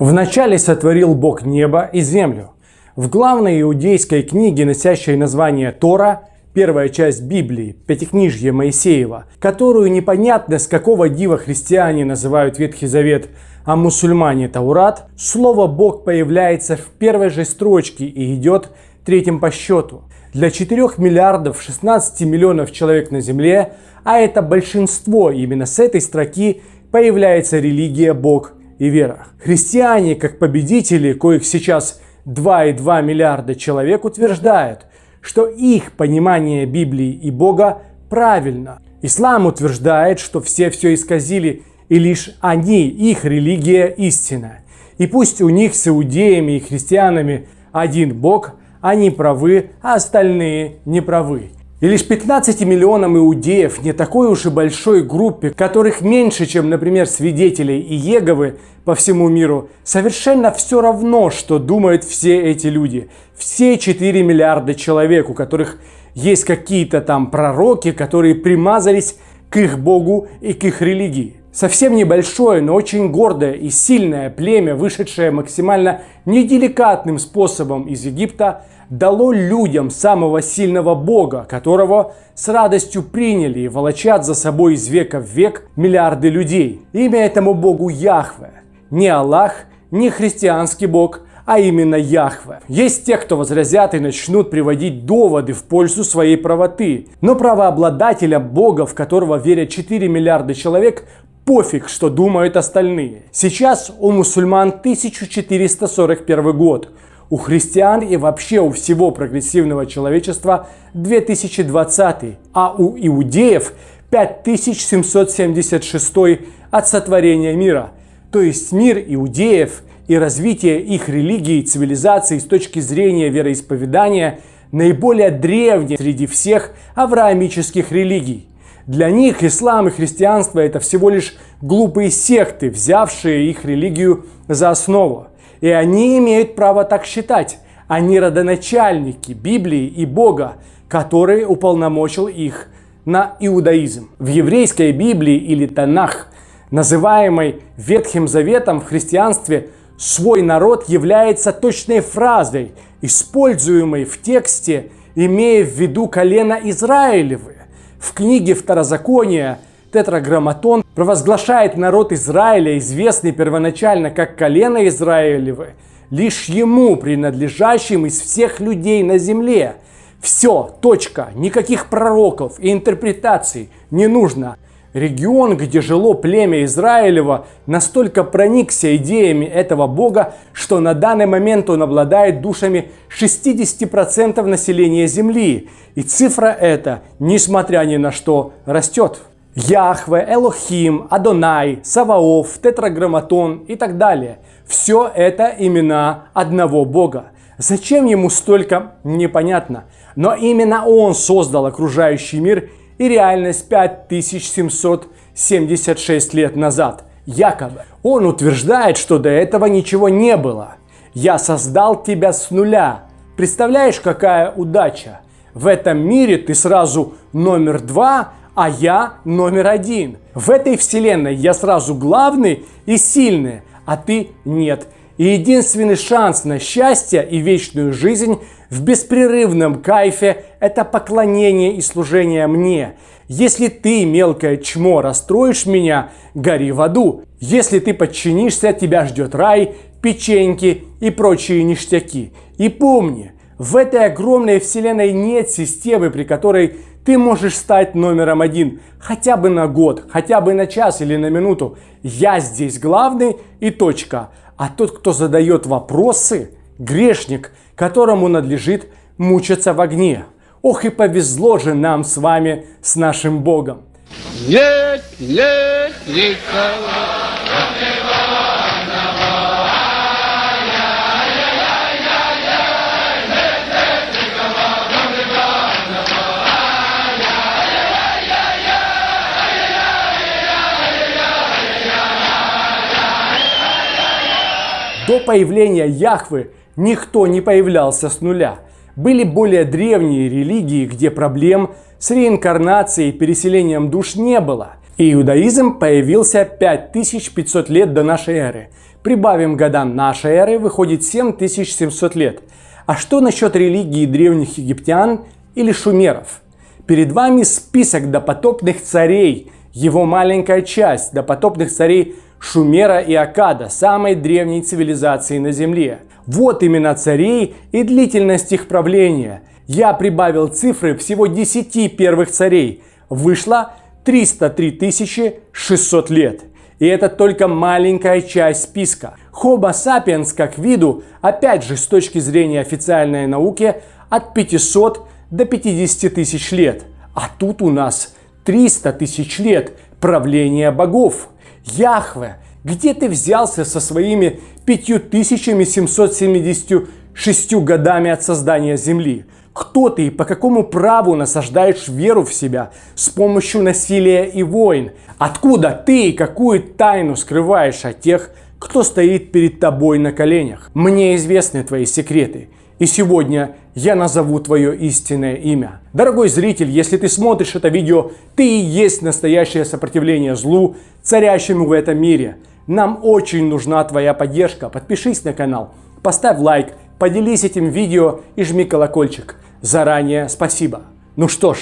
Вначале сотворил Бог небо и землю. В главной иудейской книге, носящей название Тора, первая часть Библии, Пятикнижье Моисеева, которую непонятно с какого дива христиане называют Ветхий Завет, а мусульмане Таурат, слово «Бог» появляется в первой же строчке и идет третьим по счету. Для 4 миллиардов 16 миллионов человек на Земле, а это большинство, именно с этой строки появляется религия Бог и вера. Христиане, как победители, коих сейчас 2,2 миллиарда человек, утверждают, что их понимание Библии и Бога правильно. Ислам утверждает, что все все исказили, и лишь они, их религия истина. И пусть у них с иудеями и христианами один Бог, они правы, а остальные не правы. И лишь 15 миллионам иудеев, не такой уж и большой группе, которых меньше, чем, например, свидетелей и Еговы по всему миру, совершенно все равно, что думают все эти люди. Все 4 миллиарда человек, у которых есть какие-то там пророки, которые примазались к их богу и к их религии. Совсем небольшое, но очень гордое и сильное племя, вышедшее максимально неделикатным способом из Египта, дало людям самого сильного бога, которого с радостью приняли и волочат за собой из века в век миллиарды людей. Имя этому богу Яхве. Не Аллах, не христианский бог, а именно Яхве. Есть те, кто возразят и начнут приводить доводы в пользу своей правоты. Но правообладателя Бога, в которого верят 4 миллиарда человек, пофиг, что думают остальные. Сейчас у мусульман 1441 год, у христиан и вообще у всего прогрессивного человечества 2020, а у иудеев 5776 от сотворения мира. То есть мир иудеев и развитие их религии и цивилизации с точки зрения вероисповедания наиболее древний среди всех авраамических религий. Для них ислам и христианство это всего лишь глупые секты, взявшие их религию за основу. И они имеют право так считать. Они родоначальники Библии и Бога, который уполномочил их на иудаизм. В еврейской Библии или Танах, называемой Ветхим Заветом в христианстве, свой народ является точной фразой, используемой в тексте, имея в виду колено Израилевы. В книге Второзакония Тетраграмматон провозглашает народ Израиля, известный первоначально как колено Израилевы, лишь ему принадлежащим из всех людей на земле. Все, точка, никаких пророков и интерпретаций не нужно. Регион, где жило племя Израилева, настолько проникся идеями этого бога, что на данный момент он обладает душами 60% населения Земли. И цифра эта, несмотря ни на что, растет. Яхве, Элохим, Адонай, Саваоф, Тетраграмматон и так далее. Все это имена одного бога. Зачем ему столько, непонятно. Но именно он создал окружающий мир и реальность 5776 лет назад. Якобы. Он утверждает, что до этого ничего не было. Я создал тебя с нуля. Представляешь, какая удача? В этом мире ты сразу номер два, а я номер один. В этой вселенной я сразу главный и сильный, а ты нет. И единственный шанс на счастье и вечную жизнь в беспрерывном кайфе – это поклонение и служение мне. Если ты, мелкое чмо, расстроишь меня, гори в аду. Если ты подчинишься, тебя ждет рай, печеньки и прочие ништяки. И помни, в этой огромной вселенной нет системы, при которой ты можешь стать номером один хотя бы на год, хотя бы на час или на минуту. Я здесь главный и точка. А тот, кто задает вопросы, грешник, которому надлежит мучиться в огне. Ох и повезло же нам с вами, с нашим Богом. Нет, нет, никого. До появления Яхвы никто не появлялся с нуля. Были более древние религии, где проблем с реинкарнацией и переселением душ не было. Иудаизм появился 5500 лет до нашей эры. Прибавим годам нашей эры, выходит 7700 лет. А что насчет религии древних египтян или шумеров? Перед вами список допотопных царей, его маленькая часть допотопных царей Шумера и Акада, самой древней цивилизации на Земле. Вот имена царей и длительность их правления. Я прибавил цифры всего 10 первых царей. Вышло 303 600 лет. И это только маленькая часть списка. Homo sapiens как виду, опять же с точки зрения официальной науки, от 500 до 50 тысяч лет. А тут у нас 300 тысяч лет правления богов. Яхве, где ты взялся со своими 5776 годами от создания Земли? Кто ты и по какому праву насаждаешь веру в себя с помощью насилия и войн? Откуда ты и какую тайну скрываешь от тех, кто стоит перед тобой на коленях? Мне известны твои секреты, и сегодня я назову твое истинное имя. Дорогой зритель, если ты смотришь это видео, ты и есть настоящее сопротивление злу, царящему в этом мире. Нам очень нужна твоя поддержка. Подпишись на канал, поставь лайк, поделись этим видео и жми колокольчик. Заранее спасибо. Ну что ж,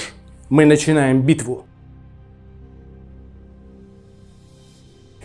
мы начинаем битву.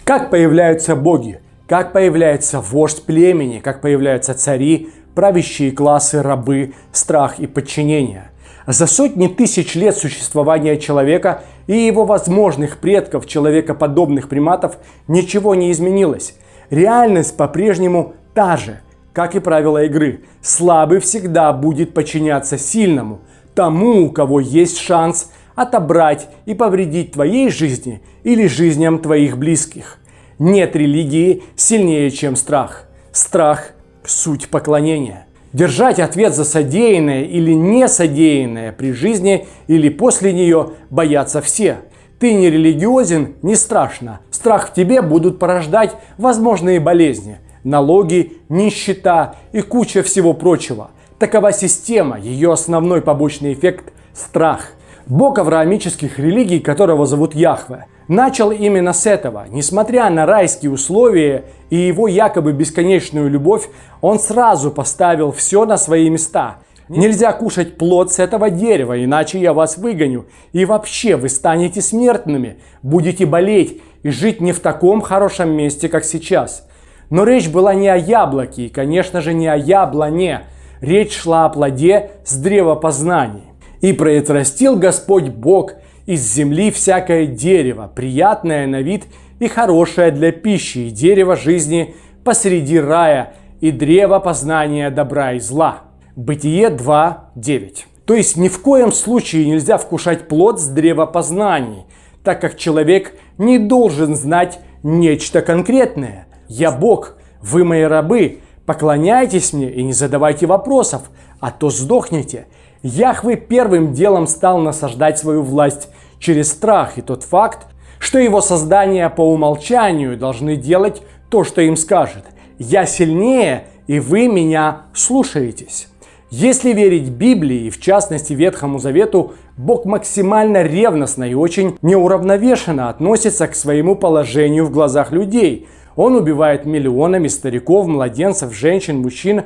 Как появляются боги? Как появляется вождь племени? Как появляются цари, правящие классы, рабы, страх и подчинение? За сотни тысяч лет существования человека и его возможных предков, человекоподобных приматов, ничего не изменилось. Реальность по-прежнему та же – как и правило игры, слабый всегда будет подчиняться сильному, тому, у кого есть шанс отобрать и повредить твоей жизни или жизням твоих близких. Нет религии сильнее, чем страх. Страх – суть поклонения. Держать ответ за содеянное или не содеянное при жизни или после нее боятся все. Ты не религиозен – не страшно. Страх в тебе будут порождать возможные болезни – налоги, нищета и куча всего прочего. Такова система, ее основной побочный эффект – страх. Бог авраамических религий, которого зовут Яхве, начал именно с этого. Несмотря на райские условия и его якобы бесконечную любовь, он сразу поставил все на свои места. Нельзя кушать плод с этого дерева, иначе я вас выгоню. И вообще вы станете смертными, будете болеть и жить не в таком хорошем месте, как сейчас. Но речь была не о яблоке и, конечно же, не о яблоне. Речь шла о плоде с древа познаний. «И произрастил Господь Бог из земли всякое дерево, приятное на вид и хорошее для пищи, и дерево жизни посреди рая, и древо познания добра и зла». Бытие 2.9. То есть ни в коем случае нельзя вкушать плод с древа познаний, так как человек не должен знать нечто конкретное. Я Бог, вы мои рабы, поклоняйтесь мне и не задавайте вопросов, а то сдохнете. Яхве первым делом стал насаждать свою власть через страх и тот факт, что его создания по умолчанию должны делать то, что им скажет. Я сильнее, и вы меня слушаетесь. Если верить Библии, и в частности Ветхому Завету, Бог максимально ревностно и очень неуравновешенно относится к своему положению в глазах людей – он убивает миллионами стариков, младенцев, женщин, мужчин,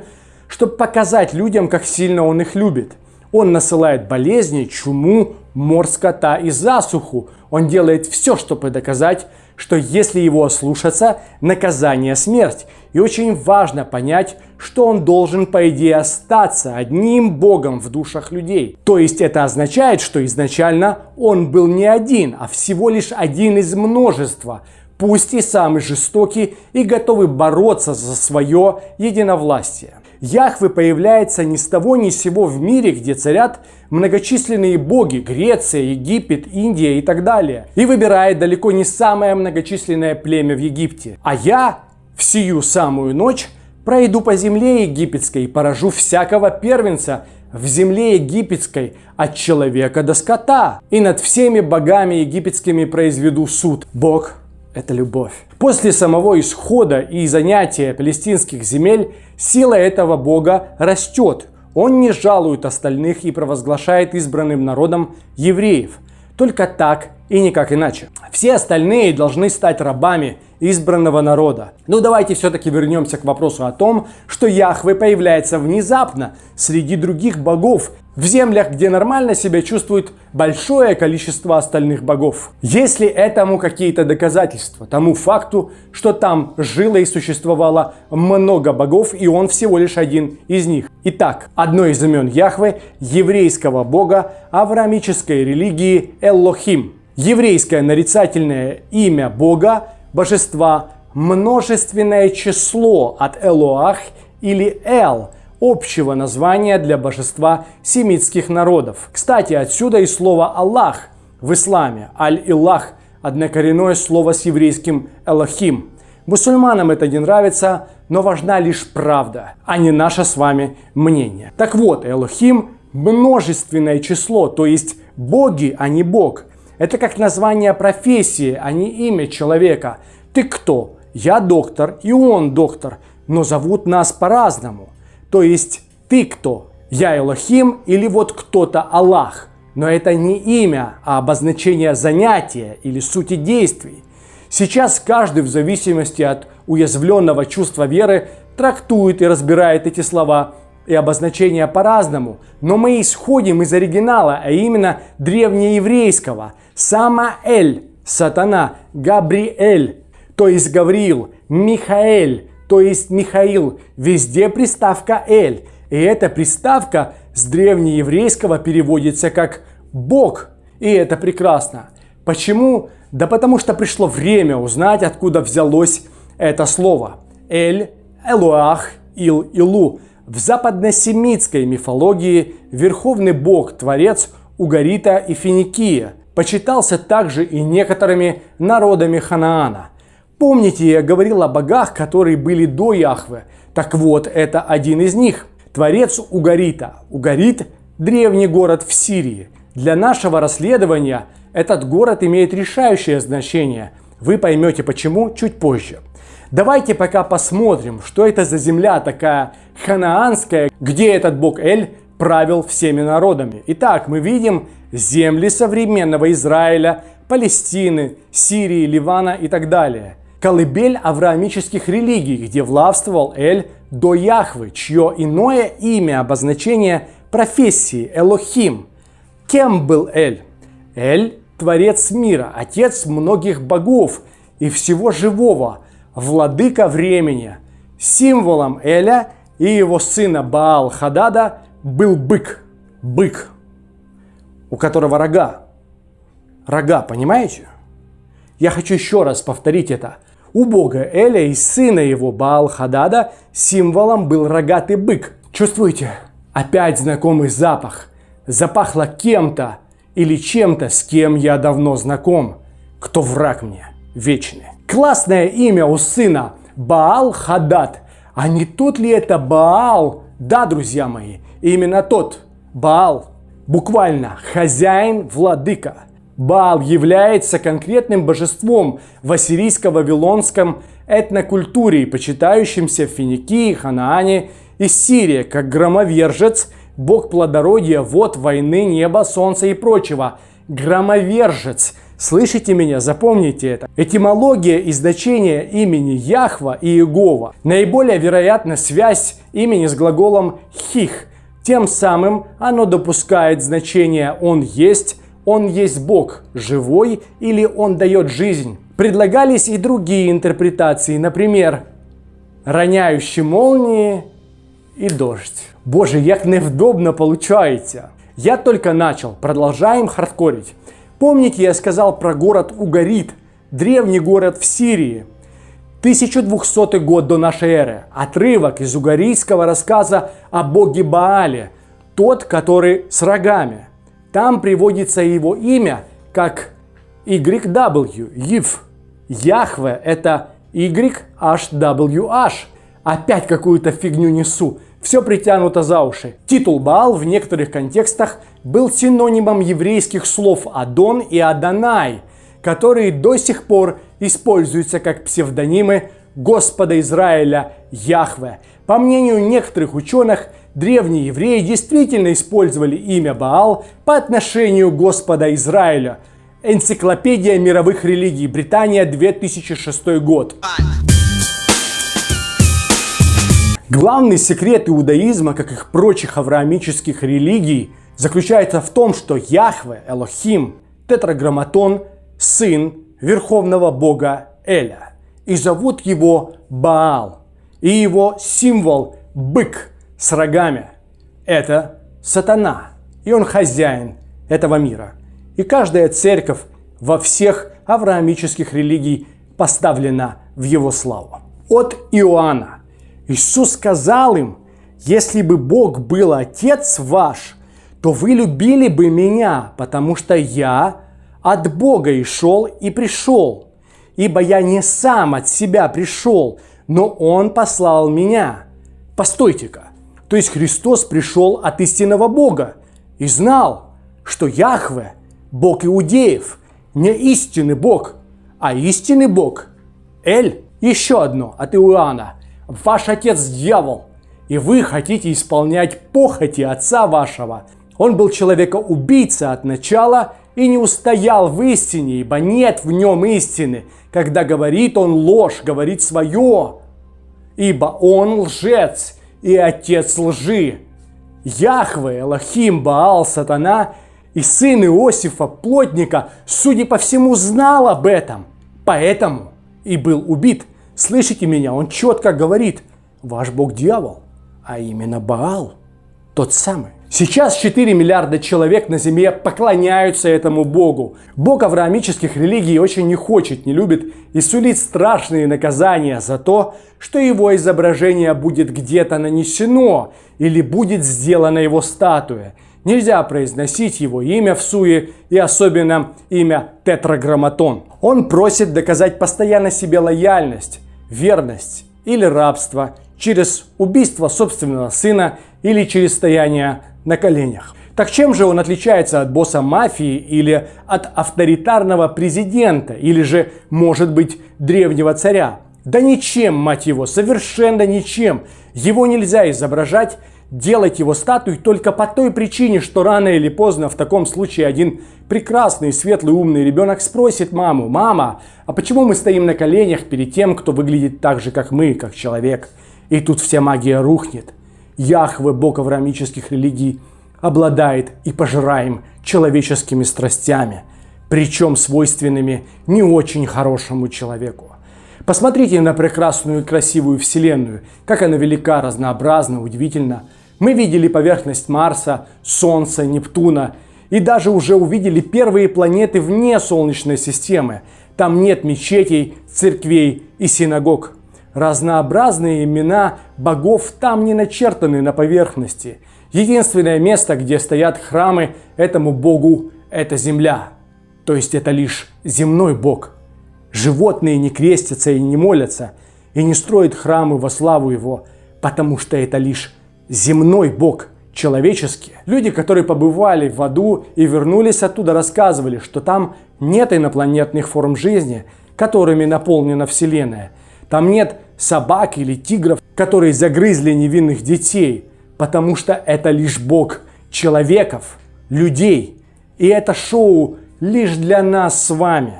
чтобы показать людям, как сильно он их любит. Он насылает болезни, чуму, мор скота и засуху. Он делает все, чтобы доказать, что если его ослушаться, наказание смерть. И очень важно понять, что он должен, по идее, остаться одним Богом в душах людей. То есть это означает, что изначально он был не один, а всего лишь один из множества – пусть и самый жестокий, и готовый бороться за свое единовластие. Яхве появляется ни с того ни с сего в мире, где царят многочисленные боги – Греция, Египет, Индия и так далее. И выбирает далеко не самое многочисленное племя в Египте. А я в сию самую ночь пройду по земле египетской и поражу всякого первенца в земле египетской от человека до скота. И над всеми богами египетскими произведу суд. Бог это любовь. После самого исхода и занятия палестинских земель сила этого бога растет. Он не жалует остальных и провозглашает избранным народом евреев. Только так и никак иначе. Все остальные должны стать рабами избранного народа. Но ну, давайте все-таки вернемся к вопросу о том, что Яхве появляется внезапно среди других богов в землях, где нормально себя чувствует большое количество остальных богов. Есть ли этому какие-то доказательства? Тому факту, что там жило и существовало много богов, и он всего лишь один из них. Итак, одно из имен Яхве – еврейского бога авраамической религии Эллохим. Еврейское нарицательное имя бога, божества, множественное число от Элоах или Эл – общего названия для божества семитских народов. Кстати, отсюда и слово «Аллах» в исламе. «Аль-Илах» – однокоренное слово с еврейским «Элохим». Мусульманам это не нравится, но важна лишь правда, а не наше с вами мнение. Так вот, Элохим – множественное число, то есть боги, а не бог. Это как название профессии, а не имя человека. Ты кто? Я доктор, и он доктор, но зовут нас по-разному. То есть ты кто? Я Элохим или вот кто-то Аллах? Но это не имя, а обозначение занятия или сути действий. Сейчас каждый в зависимости от уязвленного чувства веры трактует и разбирает эти слова и обозначения по-разному. Но мы исходим из оригинала, а именно древнееврейского. Самаэль, сатана, Габриэль, то есть Гавриил, Михаэль, то есть Михаил, везде приставка «эль». И эта приставка с древнееврейского переводится как «бог». И это прекрасно. Почему? Да потому что пришло время узнать, откуда взялось это слово. Эль, Элуах, Ил, Илу. В западносемитской мифологии верховный бог, творец Угарита и Финикия почитался также и некоторыми народами Ханаана. Помните, я говорил о богах, которые были до Яхве. Так вот, это один из них. Творец Угарита. Угарит – древний город в Сирии. Для нашего расследования этот город имеет решающее значение. Вы поймете почему чуть позже. Давайте пока посмотрим, что это за земля такая ханаанская, где этот бог Эль правил всеми народами. Итак, мы видим земли современного Израиля, Палестины, Сирии, Ливана и так далее – колыбель авраамических религий, где властвовал Эль до Яхвы, чье иное имя обозначение профессии Элохим. Кем был Эль? Эль – творец мира, отец многих богов и всего живого, владыка времени. Символом Эля и его сына Баал-Хадада был бык. Бык, у которого рога. Рога, понимаете? Я хочу еще раз повторить это. У бога Эля и сына его Баал-Хадада символом был рогатый бык. Чувствуете? Опять знакомый запах. Запахло кем-то или чем-то, с кем я давно знаком. Кто враг мне? Вечный. Классное имя у сына Баал-Хадад. А не тот ли это Баал? Да, друзья мои, именно тот. Баал. Буквально хозяин, владыка. Баал является конкретным божеством в ассирийско-вавилонском этнокультуре, почитающимся в Финикии, Ханаане и Сирии, как громовержец, бог плодородия, вод, войны, неба, солнца и прочего. Громовержец. Слышите меня? Запомните это. Этимология и значение имени Яхва и Иегова. Наиболее вероятна связь имени с глаголом «хих». Тем самым оно допускает значение «он есть», он есть Бог, живой или Он дает жизнь. Предлагались и другие интерпретации, например, роняющі молнии и дождь. Боже, як невдобно получается. Я только начал, продолжаем хардкорить. Помните, я сказал про город Угарит, древний город в Сирии. 1200 год до нашей эры. Отрывок из угарийского рассказа о боге Баале. Тот, который с рогами. Там приводится его имя как YW, Ив. Яхве это YHWH. Опять какую-то фигню несу. Все притянуто за уши. Титул Баал в некоторых контекстах был синонимом еврейских слов Адон и Адонай, которые до сих пор используются как псевдонимы Господа Израиля Яхве. По мнению некоторых ученых, древние евреи действительно использовали имя Баал по отношению Господа Израиля. Энциклопедия мировых религий, Британия, 2006 год. Главный секрет иудаизма, как и прочих авраамических религий, заключается в том, что Яхве, Элохим, тетраграмматон, сын верховного бога Эля. И зовут его Баал. И его символ – бык с рогами. Это сатана. И он хозяин этого мира. И каждая церковь во всех авраамических религий поставлена в его славу. От Иоанна – Иисус сказал им, если бы Бог был Отец ваш, то вы любили бы меня, потому что я от Бога и шел и пришел. Ибо я не сам от себя пришел, но Он послал меня. Постойте-ка, то есть Христос пришел от истинного Бога и знал, что Яхве – Бог иудеев, не истинный Бог, а истинный Бог – Эль. Еще одно от Иоанна – Ваш отец дьявол, и вы хотите исполнять похоти отца вашего. Он был человека-убийца от начала и не устоял в истине, ибо нет в нем истины. Когда говорит он ложь, говорит свое, ибо он лжец и отец лжи. Яхве, Элохим, Баал, Сатана и сын Иосифа, плотника, судя по всему, знал об этом, поэтому и был убит – Слышите меня? Он четко говорит, ваш бог дьявол, а именно Баал, тот самый. Сейчас 4 миллиарда человек на земле поклоняются этому богу. Бог авраамических религий очень не хочет, не любит и сулит страшные наказания за то, что его изображение будет где-то нанесено или будет сделана его статуя. Нельзя произносить его имя в суе и особенно имя тетраграмматон. Он просит доказать постоянно себе лояльность, верность или рабство через убийство собственного сына или через стояние на коленях. Так чем же он отличается от босса мафии или от авторитарного президента или же, может быть, древнего царя? Да ничем, мать его, совершенно ничем. Его нельзя изображать делать его статуей только по той причине, что рано или поздно в таком случае один прекрасный, светлый, умный ребенок спросит маму, «Мама, а почему мы стоим на коленях перед тем, кто выглядит так же, как мы, как человек?» И тут вся магия рухнет. Яхве, бог авраамических религий, обладает и пожираем человеческими страстями, причем свойственными не очень хорошему человеку. Посмотрите на прекрасную и красивую Вселенную, как она велика, разнообразна, удивительна. Мы видели поверхность Марса, Солнца, Нептуна и даже уже увидели первые планеты вне Солнечной системы. Там нет мечетей, церквей и синагог. Разнообразные имена богов там не начертаны на поверхности. Единственное место, где стоят храмы этому богу, это земля. То есть это лишь земной бог. Животные не крестятся и не молятся, и не строят храмы во славу его, потому что это лишь земной Бог, человеческий. Люди, которые побывали в аду и вернулись оттуда, рассказывали, что там нет инопланетных форм жизни, которыми наполнена Вселенная. Там нет собак или тигров, которые загрызли невинных детей, потому что это лишь Бог человеков, людей. И это шоу лишь для нас с вами.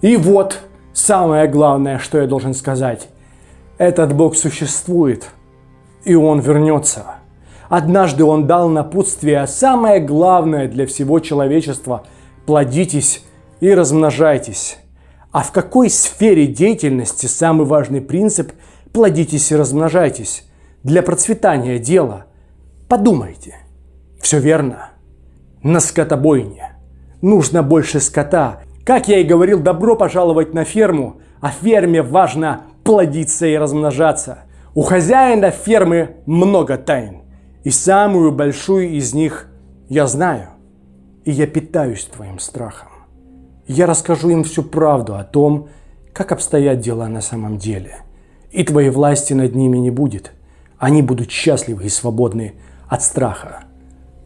И вот самое главное, что я должен сказать. Этот Бог существует – и он вернется. Однажды он дал напутствие, а самое главное для всего человечества – плодитесь и размножайтесь. А в какой сфере деятельности самый важный принцип – плодитесь и размножайтесь для процветания дела? Подумайте. Все верно. На скотобойне. Нужно больше скота. Как я и говорил, добро пожаловать на ферму. А ферме важно плодиться и размножаться – у хозяина фермы много тайн, и самую большую из них я знаю, и я питаюсь твоим страхом. Я расскажу им всю правду о том, как обстоят дела на самом деле, и твоей власти над ними не будет. Они будут счастливы и свободны от страха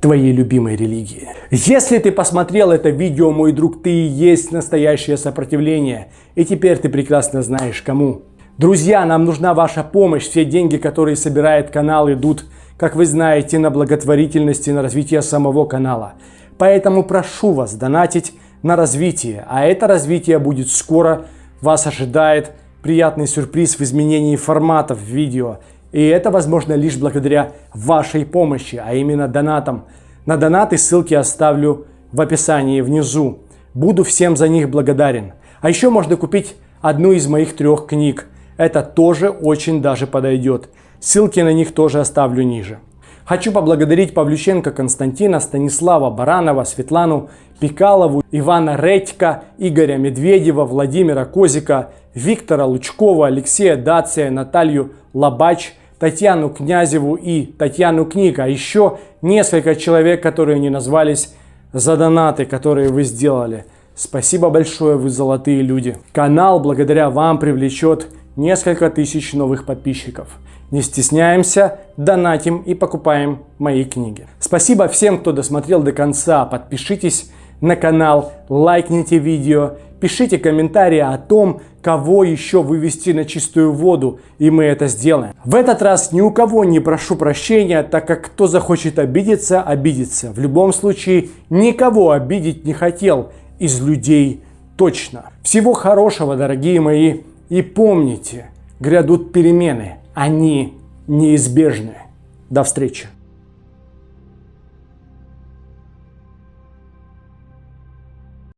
твоей любимой религии. Если ты посмотрел это видео, мой друг, ты и есть настоящее сопротивление. И теперь ты прекрасно знаешь кому. Друзья, нам нужна ваша помощь. Все деньги, которые собирает канал, идут как вы знаете, на благотворительность и на развитие самого канала. Поэтому прошу вас донатить на развитие, а это развитие будет скоро. Вас ожидает приятный сюрприз в изменении форматов видео. И это возможно лишь благодаря вашей помощи, а именно донатам. На донаты ссылки оставлю в описании внизу. Буду всем за них благодарен. А еще можно купить одну из моих трех книг. Это тоже очень даже подойдет. Ссылки на них тоже оставлю ниже. Хочу поблагодарить Павлюченко Константина, Станислава Баранова, Светлану Пикалову, Ивана Редька, Игоря Медведева, Владимира Козика, Виктора Лучкова, Алексея Дация, Наталью Лабач, Татьяну Князеву и Татьяну Книг, а еще несколько человек, которые не назвались за донаты, которые вы сделали. Спасибо большое, вы золотые люди. Канал благодаря вам привлечет несколько тысяч новых подписчиков. Не стесняемся, донатим и покупаем мои книги. Спасибо всем, кто досмотрел до конца. Подпишитесь на канал, лайкните видео, пишите комментарии о том, кого еще вывести на чистую воду, и мы это сделаем. В этот раз ни у кого не прошу прощения, так как кто захочет обидеться, обидится. В любом случае, никого обидеть не хотел из людей точно. Всего хорошего, дорогие мои, и помните, грядут перемены, они неизбежны. До встречи!